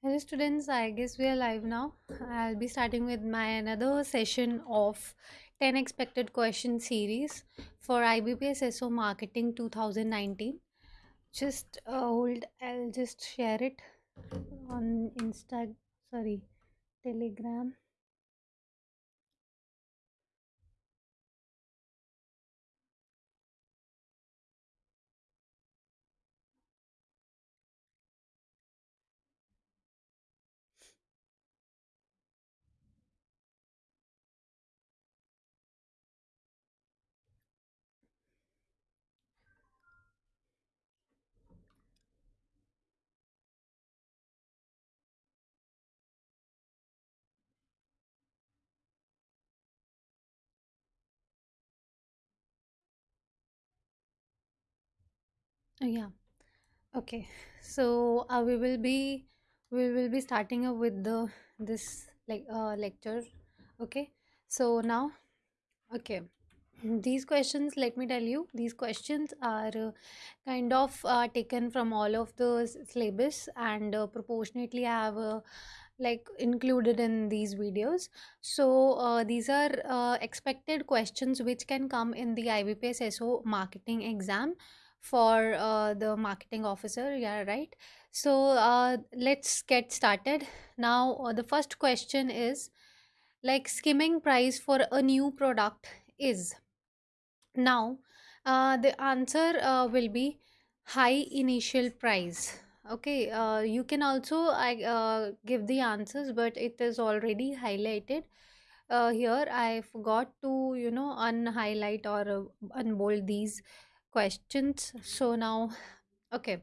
Hello students, I guess we are live now. I'll be starting with my another session of 10 expected question series for IBPS SO Marketing 2019. Just uh, hold, I'll just share it on Insta, sorry, Telegram. Uh, yeah, okay. So uh, we will be we will be starting up with the this like uh, lecture. Okay. So now, okay. These questions, let me tell you, these questions are uh, kind of uh, taken from all of the syllabus and uh, proportionately i have uh, like included in these videos. So uh, these are uh, expected questions which can come in the IBPS SO marketing exam for uh, the marketing officer. Yeah, right. So uh, let's get started. Now, uh, the first question is like skimming price for a new product is now, uh, the answer uh, will be high initial price. Okay, uh, you can also I uh, give the answers, but it is already highlighted. Uh, here, I forgot to you know unhighlight or uh, unbold these questions. So now, okay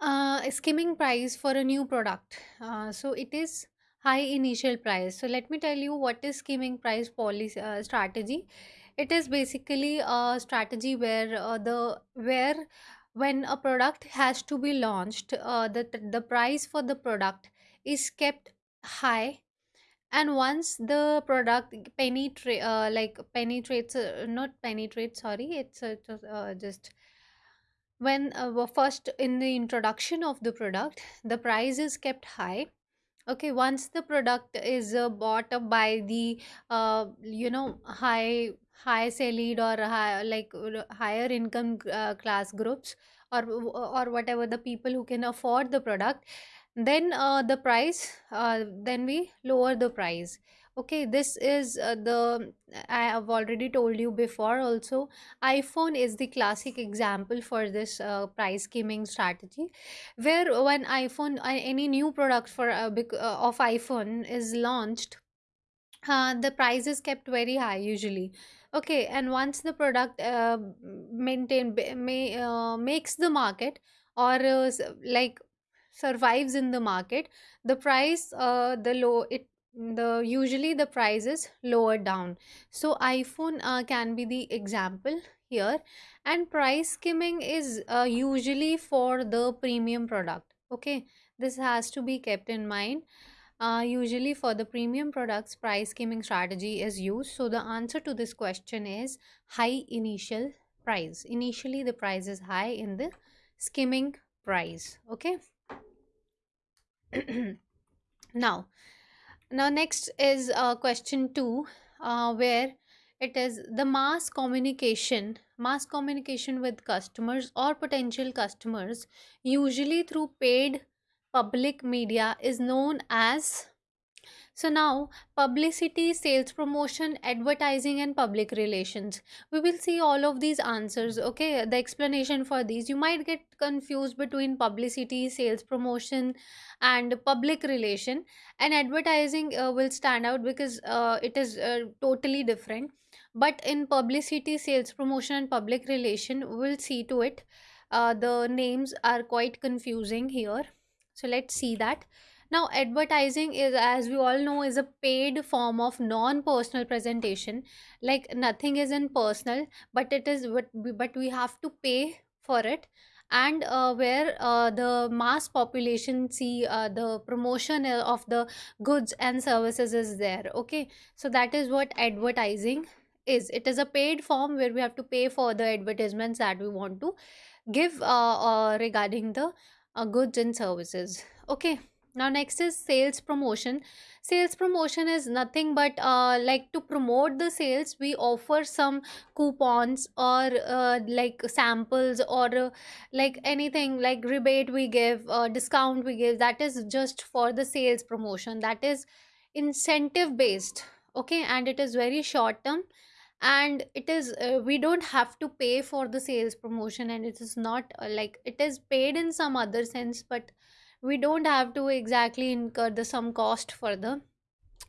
uh, skimming price for a new product. Uh, so it is high initial price. So let me tell you what is skimming price policy uh, strategy. It is basically a strategy where uh, the where when a product has to be launched, uh, the the price for the product is kept high and once the product penetrate uh, like penetrates uh, not penetrate sorry it's, uh, it's uh, just when uh, first in the introduction of the product the price is kept high. Okay once the product is uh, bought up by the uh, you know high high salaried or high, like uh, higher income uh, class groups or or whatever the people who can afford the product then uh, the price uh, then we lower the price. Okay this is uh, the i have already told you before also iphone is the classic example for this uh, price skimming strategy where when iphone uh, any new product for uh, uh, of iphone is launched uh, the price is kept very high usually. Okay and once the product uh, maintain may uh, makes the market or uh, like survives in the market the price uh, the low it the usually the price is lower down so iphone uh, can be the example here and price skimming is uh, usually for the premium product okay this has to be kept in mind uh, usually for the premium products, price skimming strategy is used. So the answer to this question is high initial price. Initially, the price is high in the skimming price. Okay. now, now next is uh, question two, uh, where it is the mass communication, mass communication with customers or potential customers, usually through paid public media, is known as so now, publicity, sales promotion, advertising, and public relations. We will see all of these answers. Okay, the explanation for these. You might get confused between publicity, sales promotion, and public relation. And advertising uh, will stand out because uh, it is uh, totally different. But in publicity, sales promotion, and public relation, we'll see to it. Uh, the names are quite confusing here. So let's see that now, advertising is, as we all know, is a paid form of non-personal presentation. Like nothing is in personal, but it is what we, but we have to pay for it. And uh, where uh, the mass population see uh, the promotion uh, of the goods and services is there. Okay, so that is what advertising is. It is a paid form where we have to pay for the advertisements that we want to give uh, uh, regarding the uh, goods and services okay now next is sales promotion. Sales promotion is nothing but uh, like to promote the sales we offer some coupons or uh, like samples or uh, like anything like rebate we give uh, discount we give that is just for the sales promotion. That is incentive based okay? And it is very short term and it is uh, we don't have to pay for the sales promotion and it is not uh, like it is paid in some other sense but we don't have to exactly incur the some cost for the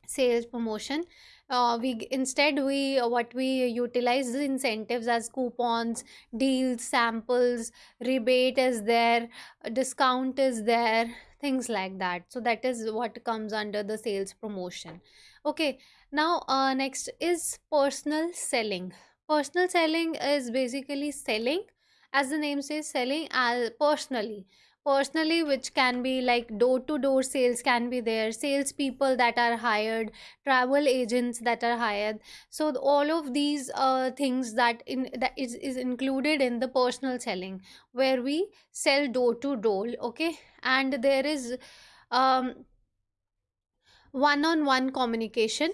sales promotion. Uh, we instead we uh, what we utilize the incentives as coupons deals samples rebate is there uh, discount is there things like that. So that is what comes under the sales promotion. Okay now uh, next is personal selling. Personal selling is basically selling as the name says selling as personally personally which can be like door to door sales can be there sales people that are hired travel agents that are hired. So all of these uh, things that in that is, is included in the personal selling where we sell door to door okay? And there is um one on one communication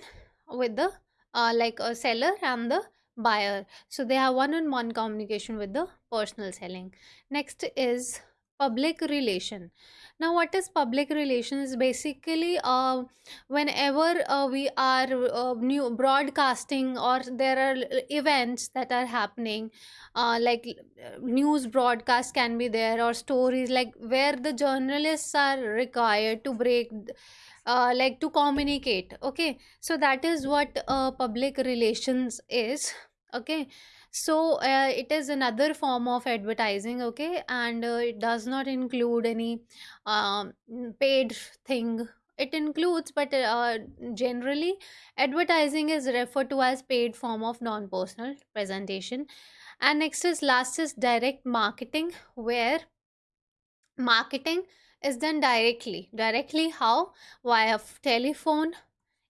with the uh, like a seller and the buyer. So they have one on one communication with the personal selling. Next is public relation. Now what is public relations basically uh, whenever uh, we are uh, new broadcasting or there are events that are happening uh, like uh, news broadcast can be there or stories like where the journalists are required to break uh, like to communicate okay? So that is what public relations is okay so uh, it is another form of advertising okay? And uh, it does not include any um, paid thing. It includes but uh, generally advertising is referred to as paid form of non-personal presentation. And next is last is direct marketing where marketing is done directly. Directly how? Via telephone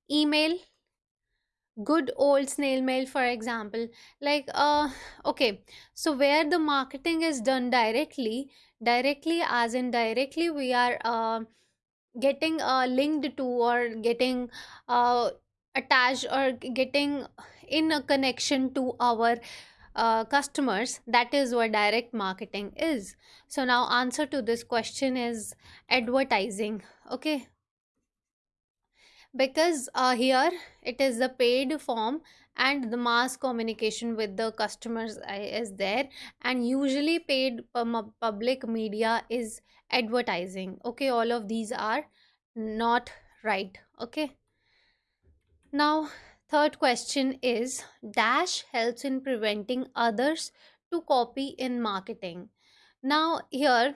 email good old snail mail for example like uh okay so where the marketing is done directly directly as in directly we are uh, getting uh, linked to or getting uh, attached or getting in a connection to our uh, customers that is what direct marketing is. So now answer to this question is advertising okay because uh, here it is the paid form and the mass communication with the customers uh, is there. And usually paid public media is advertising. Okay all of these are not right. Okay. Now third question is dash helps in preventing others to copy in marketing. Now here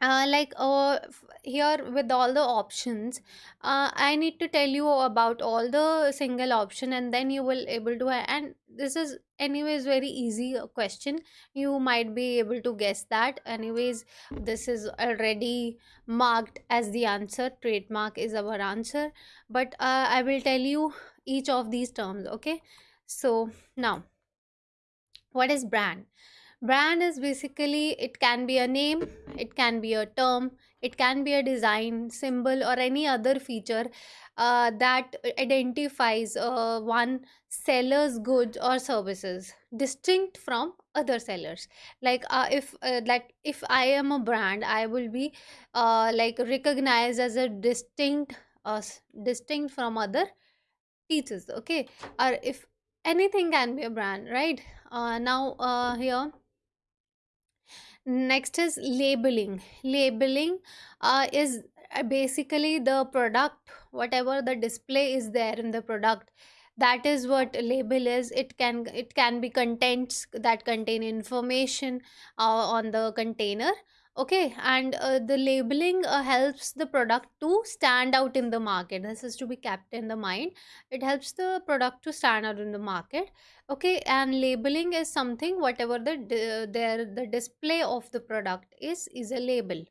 uh, like uh, here with all the options uh, i need to tell you about all the single option and then you will able to and this is anyways very easy uh, question. You might be able to guess that. Anyways this is already marked as the answer. Trademark is our answer. But uh, i will tell you each of these terms okay? So now what is brand Brand is basically it can be a name, it can be a term, it can be a design, symbol, or any other feature uh, that identifies uh, one seller's goods or services distinct from other sellers. Like uh, if uh, like if I am a brand, I will be uh, like recognized as a distinct uh, distinct from other pieces. Okay, or if anything can be a brand, right? Uh, now uh, here Next is labeling. Labeling uh, is uh, basically the product, whatever the display is there in the product. That is what label is. It can it can be contents that contain information uh, on the container. Okay, and uh, the labeling uh, helps the product to stand out in the market. This is to be kept in the mind. It helps the product to stand out in the market okay and labeling is something whatever the their the display of the product is is a label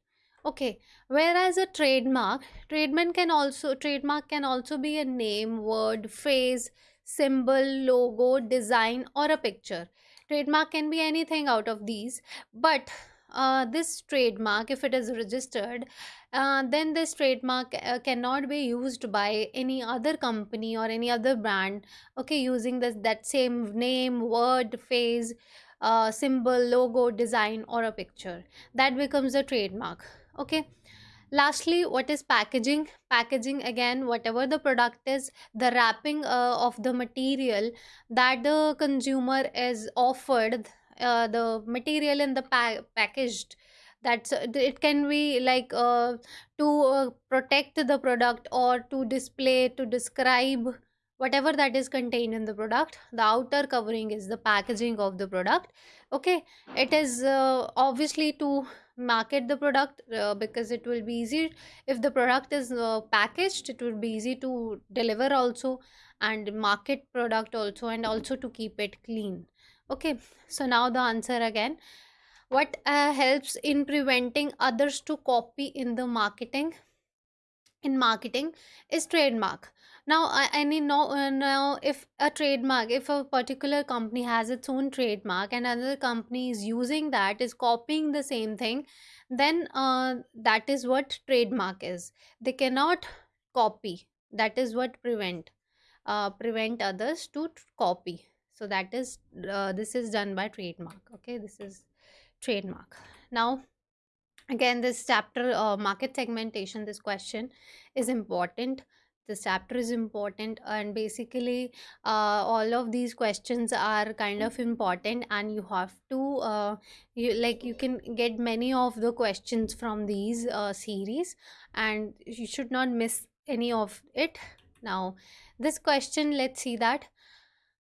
okay whereas a trademark trademark can also trademark can also be a name word phrase symbol logo design or a picture trademark can be anything out of these but uh, this trademark if it is registered uh, then this trademark uh, cannot be used by any other company or any other brand okay using this that same name word phrase uh, symbol logo design or a picture. That becomes a trademark okay. Lastly what is packaging? Packaging again whatever the product is the wrapping uh, of the material that the consumer is offered uh, the material in the pa- packaged. That's uh, it can be like uh, to uh, protect the product or to display to describe whatever that is contained in the product. The outer covering is the packaging of the product. Okay? It is uh, obviously to market the product uh, because it will be easy. If the product is uh, packaged it will be easy to deliver also and market product also and also to keep it clean okay so now the answer again. What uh, helps in preventing others to copy in the marketing in marketing is trademark. Now i, I mean no, uh, now if a trademark if a particular company has its own trademark and another company is using that is copying the same thing then uh, that is what trademark is. They cannot copy. That is what prevent uh, prevent others to copy so that is uh, this is done by trademark okay? This is trademark. Now again this chapter uh, market segmentation this question is important. This chapter is important and basically uh, all of these questions are kind of important and you have to uh, you like you can get many of the questions from these uh, series and you should not miss any of it. Now this question let's see that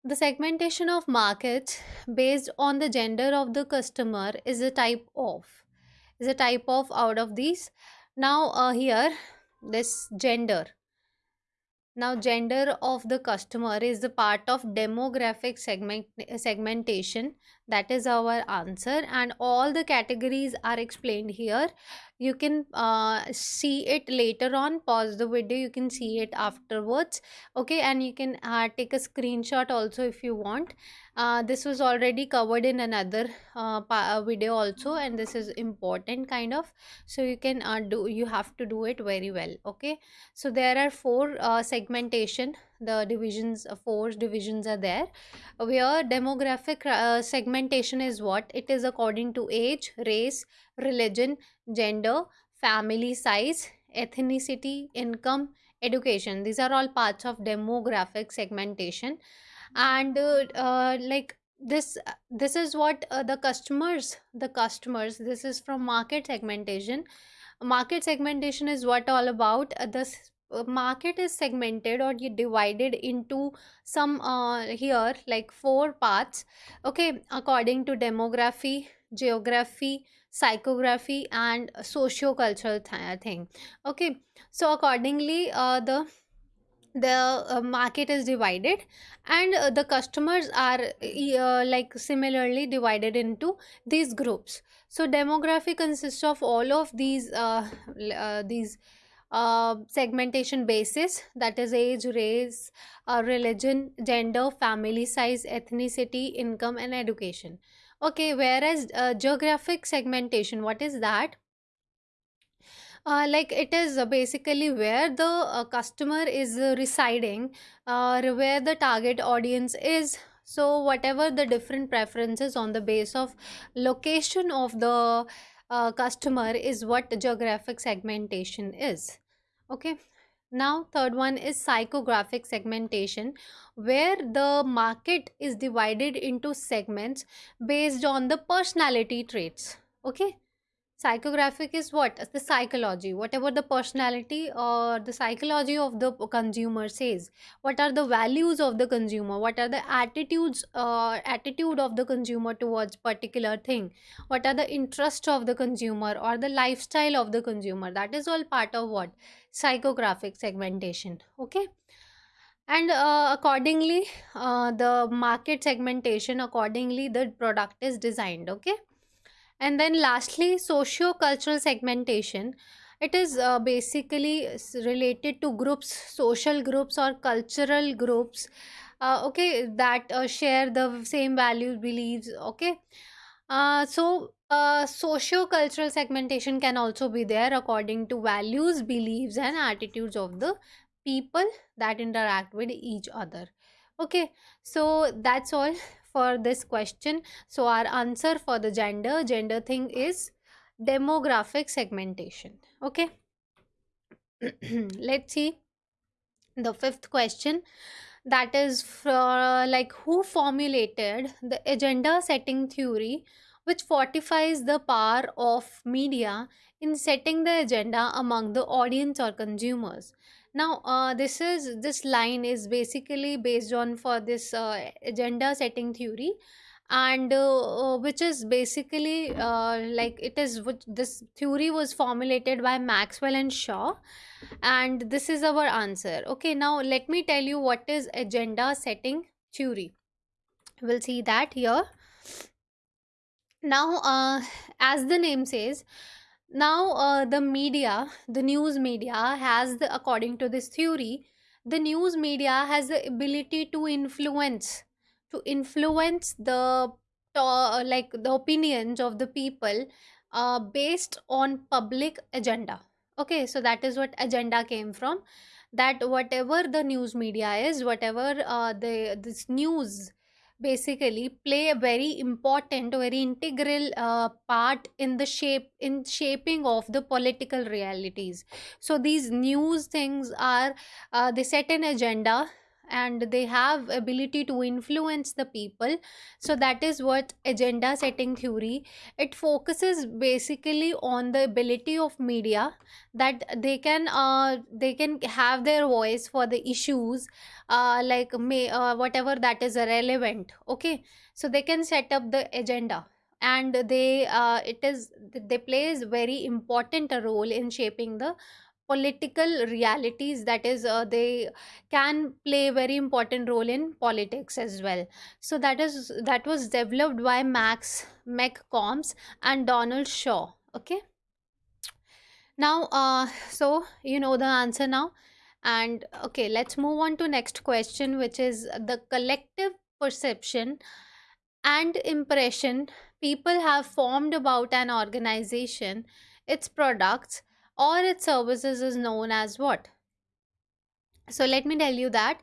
the segmentation of markets based on the gender of the customer is a type of is a type of out of these. Now uh, here this gender. Now gender of the customer is the part of demographic segment segmentation. That is our answer and all the categories are explained here you can uh, see it later on pause the video you can see it afterwards okay? And you can uh, take a screenshot also if you want. Uh, this was already covered in another uh, video also and this is important kind of. So you can uh, do you have to do it very well okay? So there are four uh, segmentation. The divisions four divisions are there. Where demographic segmentation is what? It is according to age race religion gender family size ethnicity income education. These are all parts of demographic segmentation. And uh, uh, like this this is what uh, the customers the customers this is from market segmentation. Market segmentation is what all about. Uh, this uh, market is segmented or divided into some uh, here like four parts. Okay according to demography geography psychography and socio-cultural th- thing. Okay so accordingly uh, the the uh, market is divided and uh, the customers are uh, like similarly divided into these groups. So demography consists of all of these uh, uh, these uh, segmentation basis that is age race uh, religion gender family size ethnicity income and education okay whereas uh, geographic segmentation what is that uh, like it is uh, basically where the uh, customer is uh, residing, uh, where the target audience is. So whatever the different preferences on the base of location of the uh, customer is what geographic segmentation is. Okay. Now third one is psychographic segmentation, where the market is divided into segments based on the personality traits. Okay Psychographic is what? The psychology, whatever the personality or the psychology of the consumer says. What are the values of the consumer? What are the attitudes, uh, attitude of the consumer towards particular thing? What are the interests of the consumer or the lifestyle of the consumer? That is all part of what? Psychographic segmentation. Okay and uh, accordingly uh, the market segmentation accordingly the product is designed okay and then lastly, socio-cultural segmentation. It is uh, basically related to groups, social groups or cultural groups, uh, okay, that uh, share the same values, beliefs, okay. Uh, so, uh, socio-cultural segmentation can also be there according to values, beliefs, and attitudes of the people that interact with each other. Okay, so that's all for this question. So, our answer for the gender gender thing is demographic segmentation. Okay, let's see the fifth question that is for like who formulated the agenda setting theory which fortifies the power of media in setting the agenda among the audience or consumers now uh, this is this line is basically based on for this uh, agenda setting theory. And uh, uh, which is basically uh, like it is which this theory was formulated by maxwell and shaw. And this is our answer. Okay now let me tell you what is agenda setting theory. We'll see that here. Now uh, as the name says now uh, the media the news media has the according to this theory the news media has the ability to influence to influence the to- like the opinions of the people uh, based on public agenda. Okay so that is what agenda came from. That whatever the news media is whatever uh, the this news basically play a very important very integral uh, part in the shape in shaping of the political realities. So these news things are uh, they set an agenda and they have ability to influence the people. So that is what agenda setting theory it focuses basically on the ability of media that they can uh, they can have their voice for the issues uh, like may uh, whatever that is relevant okay? So they can set up the agenda and they uh, it is they plays very important role in shaping the political realities that is uh, they can play very important role in politics as well. So that is that was developed by max mccombs and donald shaw okay? Now uh so you know the answer now. And okay let's move on to next question which is the collective perception and impression people have formed about an organization its products or its services is known as what? So let me tell you that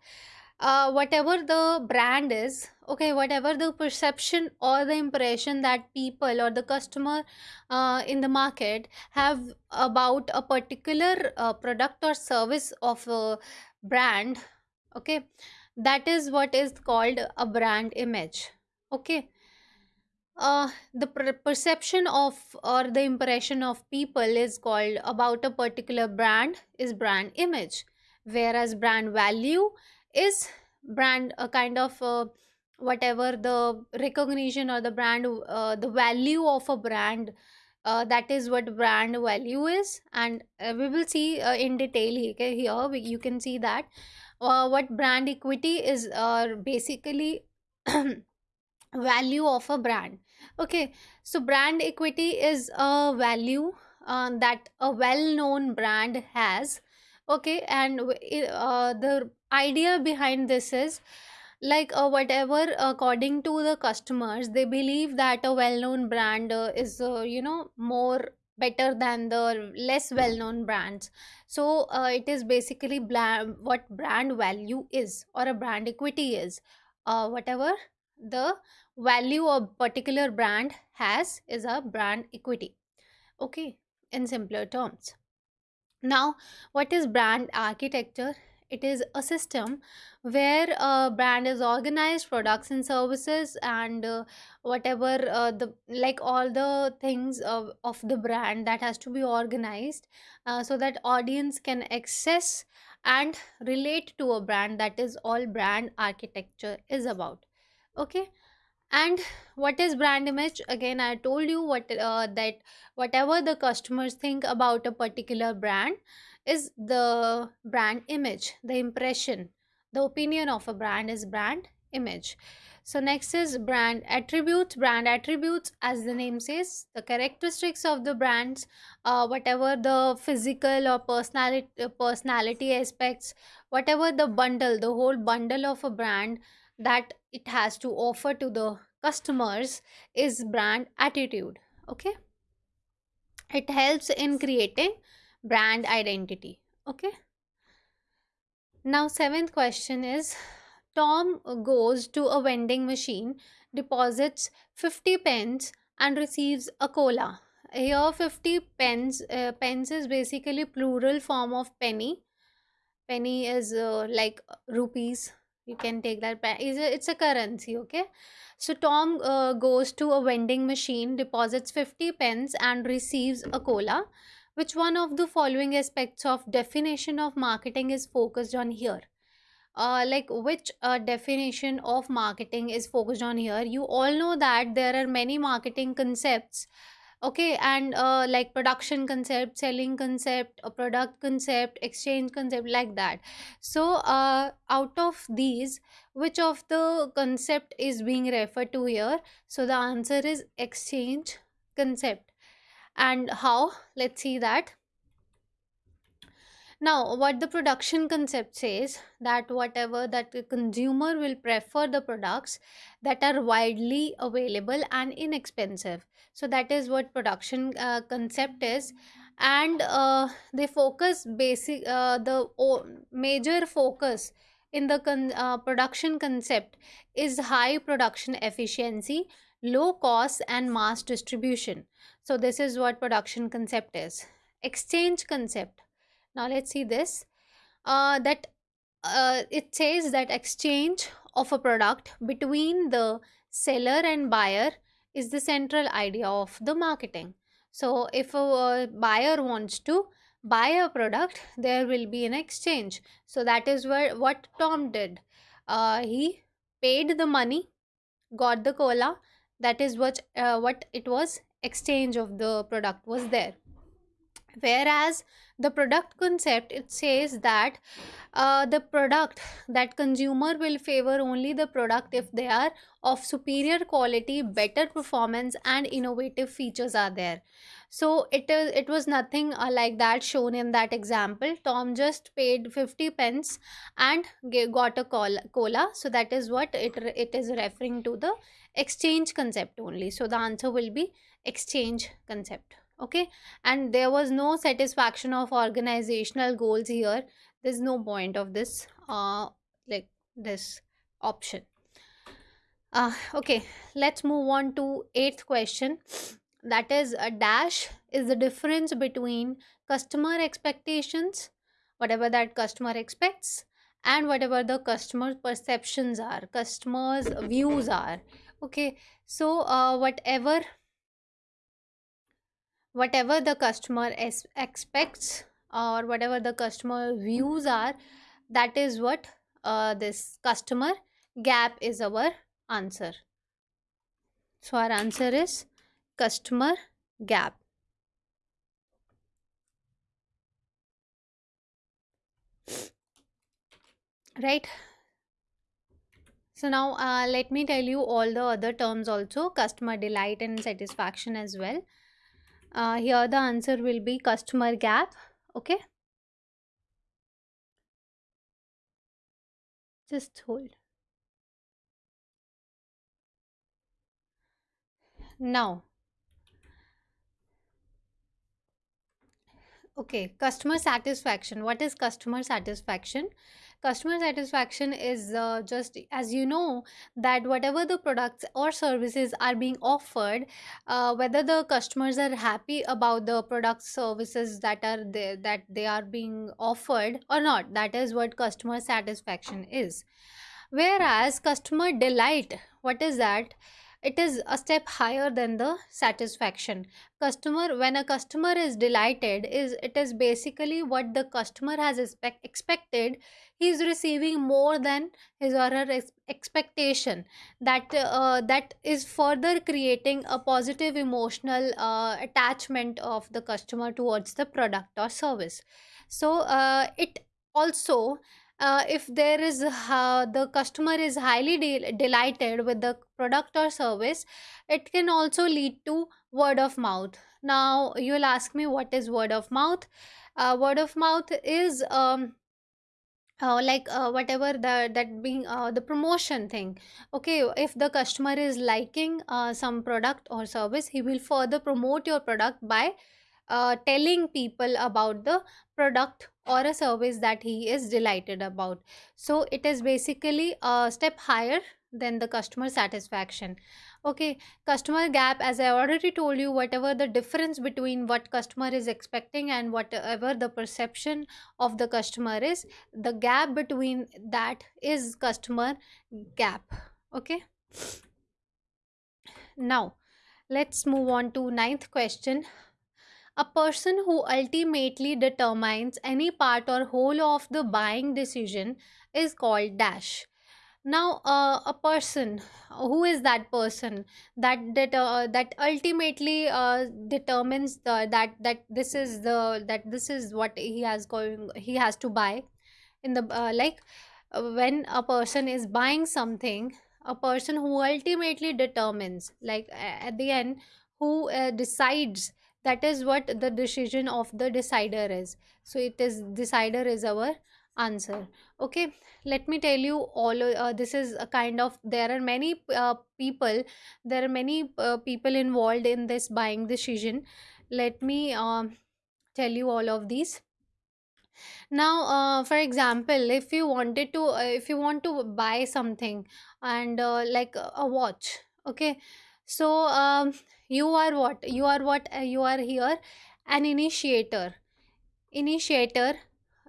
uh, whatever the brand is okay whatever the perception or the impression that people or the customer uh, in the market have about a particular uh, product or service of a brand okay that is what is called a brand image okay uh, the per- perception of or the impression of people is called about a particular brand is brand image. Whereas brand value is brand a kind of uh, whatever the recognition or the brand uh, the value of a brand uh, that is what brand value is. And uh, we will see uh, in detail he- okay, here we, you can see that uh, what brand equity is uh, basically value of a brand. Okay so brand equity is a value uh, that a well-known brand has. Okay and uh, the idea behind this is like uh, whatever according to the customers they believe that a well-known brand uh, is uh, you know more better than the less well-known brands. So uh, it is basically what brand value is or a brand equity is whatever the value a particular brand has is a brand equity okay in simpler terms now, what is brand architecture? It is a system where a brand is organized, products and services, and uh, whatever uh, the like all the things of, of the brand that has to be organized uh, so that audience can access and relate to a brand. That is all brand architecture is about. Okay. And what is brand image? Again i told you what uh, that whatever the customers think about a particular brand is the brand image the impression the opinion of a brand is brand image. So next is brand attributes. Brand attributes as the name says the characteristics of the brands uh, whatever the physical or personality personality aspects whatever the bundle the whole bundle of a brand that it has to offer to the customers is brand attitude okay? It helps in creating brand identity okay? Now seventh question is tom goes to a vending machine deposits 50 pence and receives a cola. Here 50 pence uh, pence is basically plural form of penny. Penny is uh, like rupees you can take that pe- is a, it's a currency okay? So tom uh, goes to a vending machine deposits 50 pence and receives a cola which one of the following aspects of definition of marketing is focused on here? Uh, like which uh, definition of marketing is focused on here? You all know that there are many marketing concepts okay and uh, like production concept selling concept a product concept exchange concept like that. So uh, out of these which of the concept is being referred to here? So the answer is exchange concept. And how? Let's see that now, what the production concept says that whatever that the consumer will prefer the products that are widely available and inexpensive. So that is what production uh, concept is, and uh, they focus basic uh, the o- major focus in the con- uh, production concept is high production efficiency, low cost, and mass distribution. So this is what production concept is. Exchange concept now let's see this. Uh, that uh, it says that exchange of a product between the seller and buyer is the central idea of the marketing. So if a, buyer wants to buy a product, there will be an exchange. So that is where what Tom did. Uh, he paid the money, got the cola. That is what uh, what it was. Exchange of the product was there whereas the product concept it says that uh, the product that consumer will favor only the product if they are of superior quality better performance and innovative features are there. So it is it was nothing uh, like that shown in that example. Tom just paid 50 pence and got a cola, so that is what it it is referring to the exchange concept only. So the answer will be exchange concept okay? And there was no satisfaction of organizational goals here. There's no point of this uh like this option. Uh okay let's move on to eighth question. That is a dash is the difference between customer expectations whatever that customer expects and whatever the customer perceptions are customers views are. Okay so uh, whatever whatever the customer expects or whatever the customer views are that is what uh, this customer gap is our answer. So our answer is customer gap. Right? So now uh, let me tell you all the other terms also customer delight and satisfaction as well uh, here the answer will be customer gap okay just hold now Okay, customer satisfaction. What is customer satisfaction? Customer satisfaction is uh, just as you know that whatever the products or services are being offered, uh, whether the customers are happy about the products services that are there that they are being offered or not. That is what customer satisfaction is. Whereas customer delight, what is that? It is a step higher than the satisfaction. Customer, when a customer is delighted, is it is basically what the customer has expect, expected. He is receiving more than his or her expectation. That uh, that is further creating a positive emotional uh, attachment of the customer towards the product or service. So uh, it also uh, if there is uh, the customer is highly de- delighted with the product or service it can also lead to word of mouth. Now you'll ask me what is word of mouth. Uh, word of mouth is um, uh, like uh, whatever the that being uh, the promotion thing. Okay if the customer is liking uh, some product or service he will further promote your product by uh, telling people about the product or a service that he is delighted about. So it is basically a step higher than the customer satisfaction. Okay customer gap as i already told you whatever the difference between what customer is expecting and whatever the perception of the customer is the gap between that is customer gap. Okay? Now let's move on to ninth question a person who ultimately determines any part or whole of the buying decision is called dash. Now uh, a person who is that person that that uh, that ultimately uh, determines the, that that this is the that this is what he has going he has to buy in the uh, like when a person is buying something a person who ultimately determines like at the end who uh, decides that is what the decision of the decider is. So it is decider is our answer. Okay let me tell you all uh, this is a kind of there are many uh, people there are many uh, people involved in this buying decision. Let me um, tell you all of these. Now uh, for example if you wanted to uh, if you want to buy something and uh, like a watch okay? So um, you are what? You are what uh, you are here? An initiator. Initiator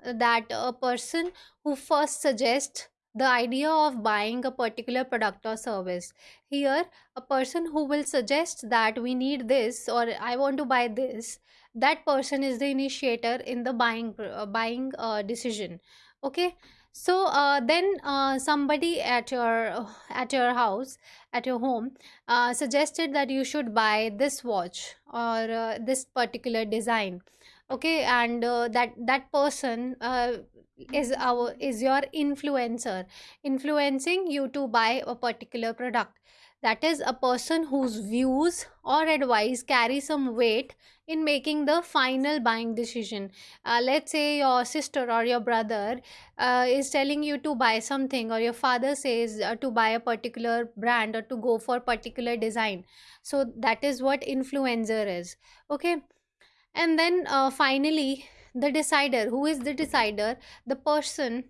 that a person who first suggests the idea of buying a particular product or service. Here a person who will suggest that we need this or i want to buy this that person is the initiator in the buying uh, buying uh, decision. Okay so uh, then uh, somebody at your at your house at your home uh, suggested that you should buy this watch or uh, this particular design. Okay and uh, that that person uh, is our is your influencer influencing you to buy a particular product that is a person whose views or advice carry some weight in making the final buying decision. Uh, let's say your sister or your brother uh, is telling you to buy something or your father says uh, to buy a particular brand or to go for particular design. So that is what influencer is. Okay? And then uh, finally the decider. Who is the decider? The person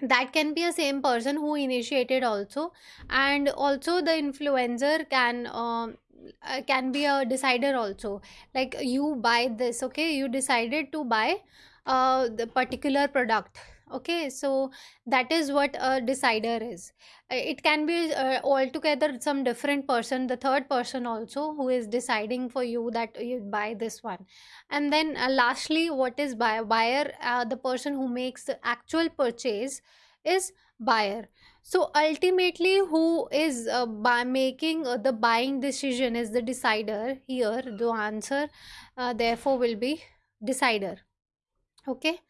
that can be a same person who initiated also. And also the influencer can um, uh, can be a decider also. Like you buy this okay? You decided to buy uh, the particular product okay so that is what a decider is. It can be uh, altogether some different person the third person also who is deciding for you that you buy this one. And then uh, lastly what is buyer buyer uh, the person who makes the actual purchase is buyer. So ultimately who is uh, by making uh, the buying decision is the decider. Here the answer uh, therefore will be decider. Okay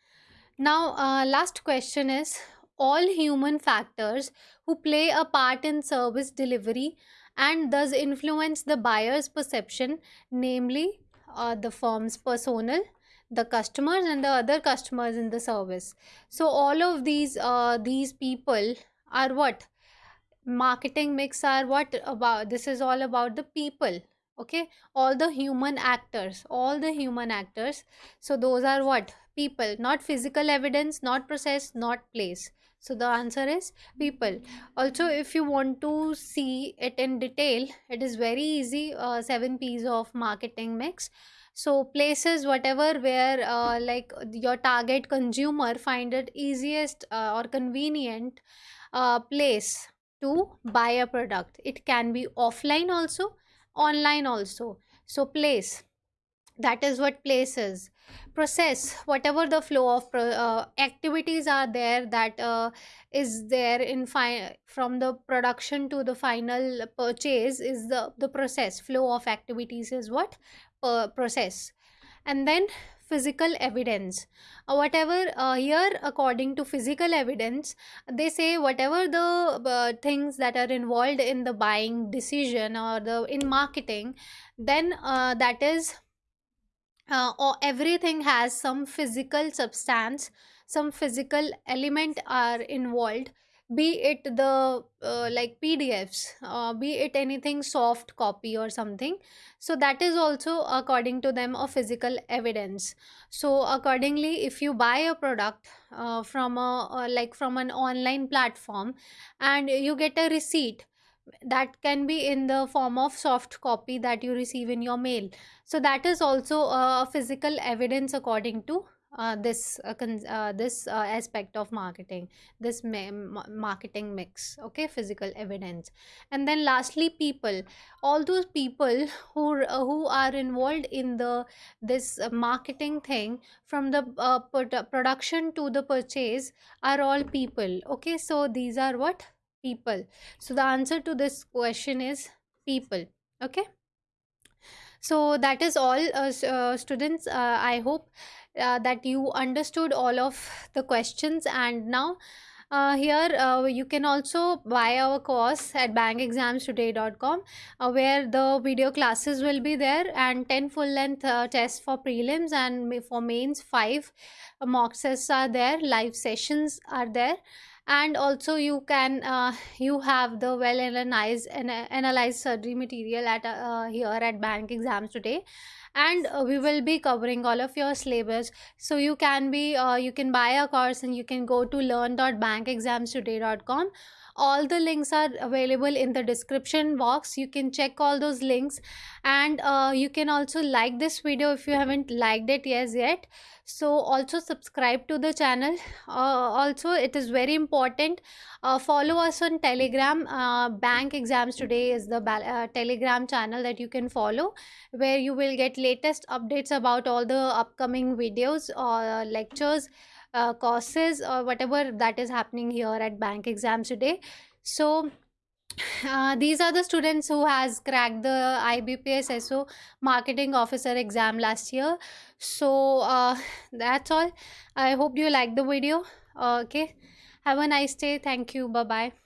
now, uh, last question is all human factors who play a part in service delivery and thus influence the buyer's perception, namely uh, the firm's personnel, the customers, and the other customers in the service. So, all of these uh, these people are what? Marketing mix are what about this is all about the people okay? All the human actors all the human actors. So those are what people not physical evidence not process not place. So the answer is people. Also if you want to see it in detail it is very easy uh, seven p's of marketing mix. So places whatever where uh, like your target consumer find it easiest uh, or convenient uh, place to buy a product. It can be offline also online also. So place that is what place is process whatever the flow of pro- uh, activities are there that uh, is there in fi- from the production to the final purchase is the the process. Flow of activities is what? Uh, process. And then physical evidence. Uh, whatever uh, here according to physical evidence they say whatever the uh, things that are involved in the buying decision or the in marketing then uh, that is uh, or everything has some physical substance some physical element are involved be it the uh, like pdfs uh, be it anything soft copy or something. So that is also according to them a physical evidence. So accordingly if you buy a product uh, from a uh, like from an online platform and you get a receipt that can be in the form of soft copy that you receive in your mail. So that is also a physical evidence according to uh, this uh, uh, this uh, aspect of marketing this ma- ma- marketing mix okay physical evidence. And then lastly people. All those people who uh, who are involved in the this marketing thing from the uh, produ- production to the purchase are all people okay? So these are what people. So the answer to this question is people okay? So that is all uh, uh, students uh, i hope uh, that you understood all of the questions. And now uh, here uh, you can also buy our course at bankexamstoday.com where the video classes will be there and 10 full length tests for prelims and for mains 5 mock tests are there live sessions are there and also you can uh, you have the well analyzed and analyzed surgery material at uh, here at bank exams today. And uh, we will be covering all of your syllabus. So you can be uh, you can buy a course and you can go to learn.bankexamstoday.com all the links are available in the description box. You can check all those links. And uh, you can also like this video if you haven't liked it yes yet so also subscribe to the channel. Uh, also it is very important uh, follow us on telegram. Uh, bank exams today is the uh, telegram channel that you can follow where you will get latest updates about all the upcoming videos or lectures uh, courses or whatever that is happening here at bank exams today. So uh, these are the students who has cracked the ibps so marketing officer exam last year. So uh, that's all. I hope you like the video. Okay. Have a nice day. Thank you. Bye bye